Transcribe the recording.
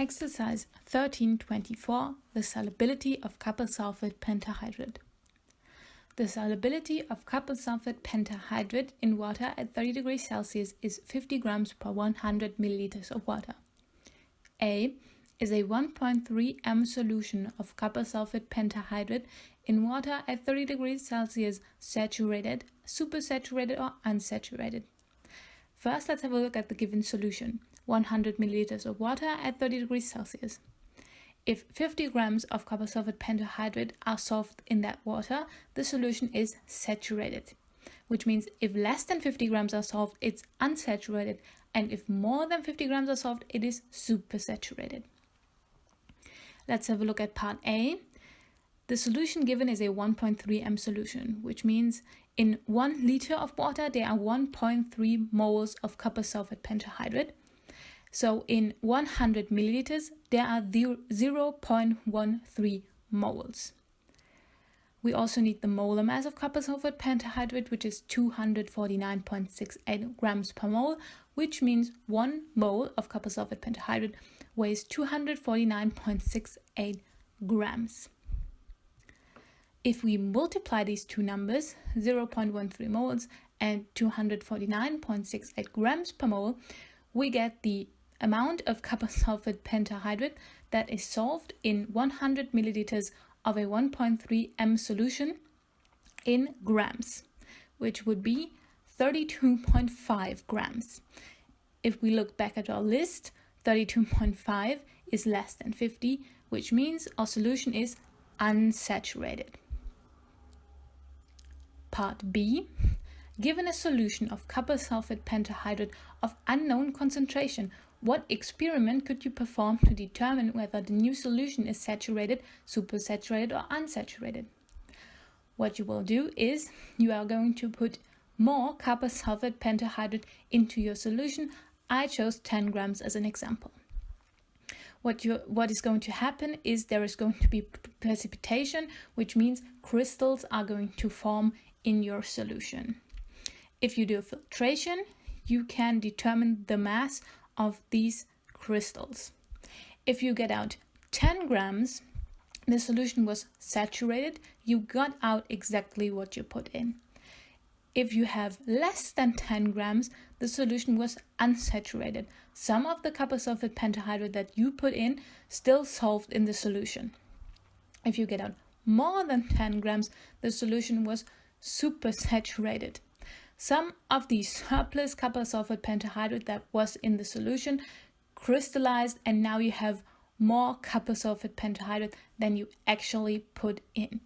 Exercise 1324, the solubility of copper sulfate pentahydrate. The solubility of copper sulfate pentahydrate in water at 30 degrees Celsius is 50 grams per 100 milliliters of water. A is a 1.3 m solution of copper sulfate pentahydrate in water at 30 degrees Celsius saturated, supersaturated or unsaturated. First, let's have a look at the given solution. 100 milliliters of water at 30 degrees Celsius. If 50 grams of copper sulfate pentahydrate are solved in that water, the solution is saturated, which means if less than 50 grams are solved, it's unsaturated, and if more than 50 grams are solved, it is supersaturated. Let's have a look at part A. The solution given is a 1.3 m solution, which means in 1 liter of water there are 1.3 moles of copper sulfate pentahydrate so in 100 milliliters, there are 0.13 moles. We also need the molar mass of copper sulfate pentahydrate, which is 249.68 grams per mole, which means one mole of copper sulfate pentahydrate weighs 249.68 grams. If we multiply these two numbers, 0.13 moles and 249.68 grams per mole, we get the amount of copper sulfate pentahydrate that is solved in 100 milliliters of a 1.3 m solution in grams, which would be 32.5 grams. If we look back at our list, 32.5 is less than 50, which means our solution is unsaturated. Part B. Given a solution of copper sulfate pentahydrate of unknown concentration, what experiment could you perform to determine whether the new solution is saturated, supersaturated or unsaturated? What you will do is you are going to put more copper sulfate pentahydrate into your solution. I chose 10 grams as an example. What, you, what is going to happen is there is going to be precipitation, which means crystals are going to form in your solution. If you do filtration, you can determine the mass of these crystals. If you get out 10 grams, the solution was saturated, you got out exactly what you put in. If you have less than 10 grams, the solution was unsaturated. Some of the copper sulfate pentahydrate that you put in still solved in the solution. If you get out more than 10 grams, the solution was supersaturated. Some of the surplus copper sulfate pentahydrate that was in the solution crystallized and now you have more copper sulfate pentahydrate than you actually put in.